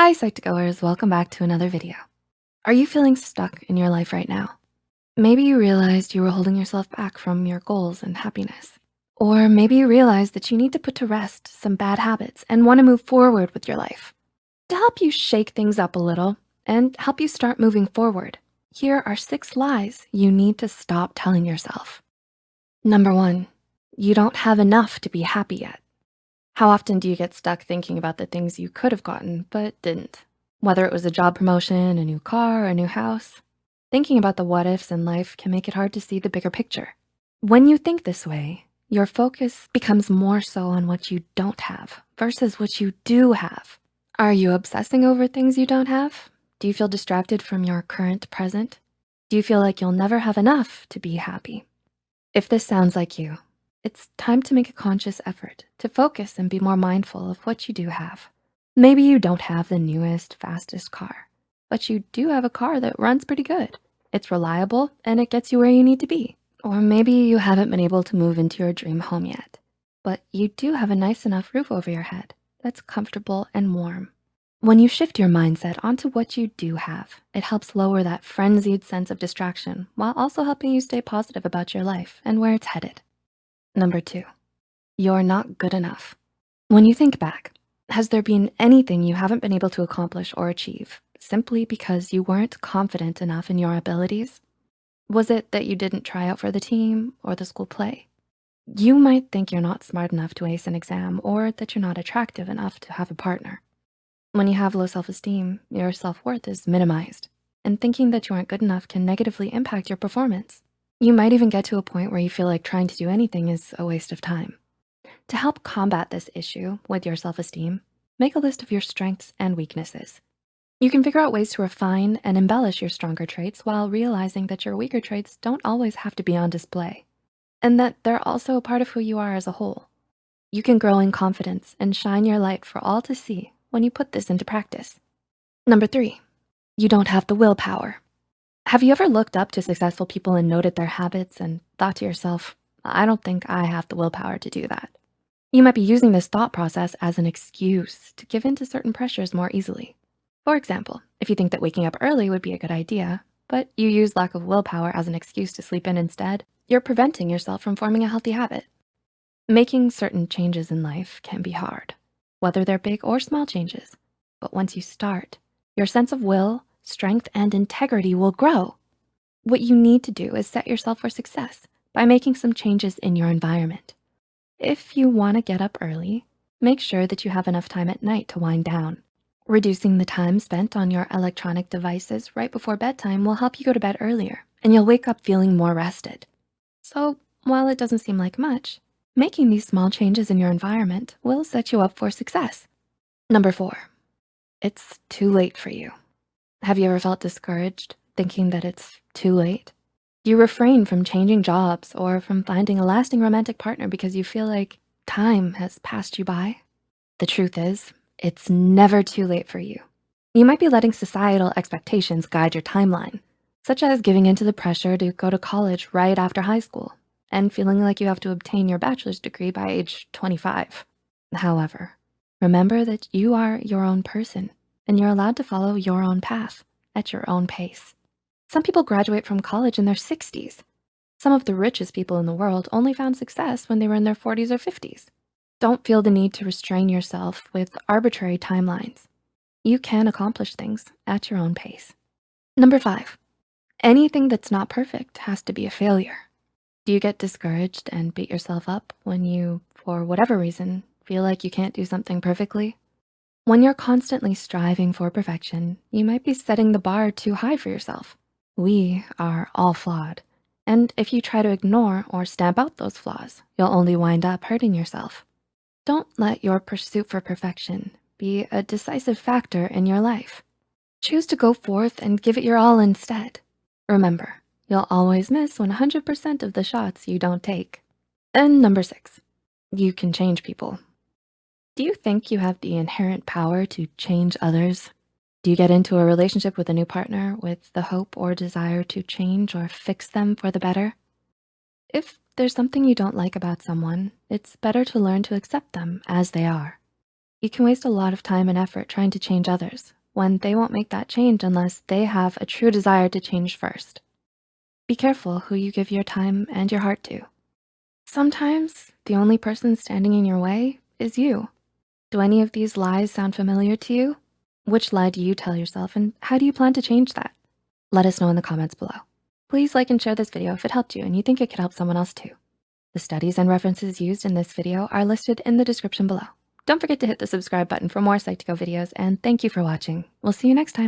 Hi, Psych2Goers, welcome back to another video. Are you feeling stuck in your life right now? Maybe you realized you were holding yourself back from your goals and happiness. Or maybe you realized that you need to put to rest some bad habits and wanna move forward with your life. To help you shake things up a little and help you start moving forward, here are six lies you need to stop telling yourself. Number one, you don't have enough to be happy yet. How often do you get stuck thinking about the things you could have gotten but didn't? Whether it was a job promotion, a new car, a new house. Thinking about the what ifs in life can make it hard to see the bigger picture. When you think this way, your focus becomes more so on what you don't have versus what you do have. Are you obsessing over things you don't have? Do you feel distracted from your current present? Do you feel like you'll never have enough to be happy? If this sounds like you, it's time to make a conscious effort to focus and be more mindful of what you do have. Maybe you don't have the newest, fastest car, but you do have a car that runs pretty good. It's reliable and it gets you where you need to be. Or maybe you haven't been able to move into your dream home yet, but you do have a nice enough roof over your head that's comfortable and warm. When you shift your mindset onto what you do have, it helps lower that frenzied sense of distraction while also helping you stay positive about your life and where it's headed. Number two, you're not good enough. When you think back, has there been anything you haven't been able to accomplish or achieve simply because you weren't confident enough in your abilities? Was it that you didn't try out for the team or the school play? You might think you're not smart enough to ace an exam or that you're not attractive enough to have a partner. When you have low self-esteem, your self-worth is minimized and thinking that you aren't good enough can negatively impact your performance. You might even get to a point where you feel like trying to do anything is a waste of time. To help combat this issue with your self-esteem, make a list of your strengths and weaknesses. You can figure out ways to refine and embellish your stronger traits while realizing that your weaker traits don't always have to be on display and that they're also a part of who you are as a whole. You can grow in confidence and shine your light for all to see when you put this into practice. Number three, you don't have the willpower. Have you ever looked up to successful people and noted their habits and thought to yourself, I don't think I have the willpower to do that. You might be using this thought process as an excuse to give in to certain pressures more easily. For example, if you think that waking up early would be a good idea, but you use lack of willpower as an excuse to sleep in instead, you're preventing yourself from forming a healthy habit. Making certain changes in life can be hard, whether they're big or small changes. But once you start, your sense of will strength and integrity will grow. What you need to do is set yourself for success by making some changes in your environment. If you wanna get up early, make sure that you have enough time at night to wind down. Reducing the time spent on your electronic devices right before bedtime will help you go to bed earlier and you'll wake up feeling more rested. So while it doesn't seem like much, making these small changes in your environment will set you up for success. Number four, it's too late for you. Have you ever felt discouraged thinking that it's too late? You refrain from changing jobs or from finding a lasting romantic partner because you feel like time has passed you by? The truth is, it's never too late for you. You might be letting societal expectations guide your timeline, such as giving into the pressure to go to college right after high school and feeling like you have to obtain your bachelor's degree by age 25. However, remember that you are your own person and you're allowed to follow your own path at your own pace. Some people graduate from college in their 60s. Some of the richest people in the world only found success when they were in their 40s or 50s. Don't feel the need to restrain yourself with arbitrary timelines. You can accomplish things at your own pace. Number five, anything that's not perfect has to be a failure. Do you get discouraged and beat yourself up when you, for whatever reason, feel like you can't do something perfectly? When you're constantly striving for perfection, you might be setting the bar too high for yourself. We are all flawed. And if you try to ignore or stamp out those flaws, you'll only wind up hurting yourself. Don't let your pursuit for perfection be a decisive factor in your life. Choose to go forth and give it your all instead. Remember, you'll always miss 100% of the shots you don't take. And number six, you can change people. Do you think you have the inherent power to change others? Do you get into a relationship with a new partner with the hope or desire to change or fix them for the better? If there's something you don't like about someone, it's better to learn to accept them as they are. You can waste a lot of time and effort trying to change others when they won't make that change unless they have a true desire to change first. Be careful who you give your time and your heart to. Sometimes the only person standing in your way is you. Do any of these lies sound familiar to you? Which lie do you tell yourself and how do you plan to change that? Let us know in the comments below. Please like and share this video if it helped you and you think it could help someone else too. The studies and references used in this video are listed in the description below. Don't forget to hit the subscribe button for more Psych2Go videos and thank you for watching. We'll see you next time.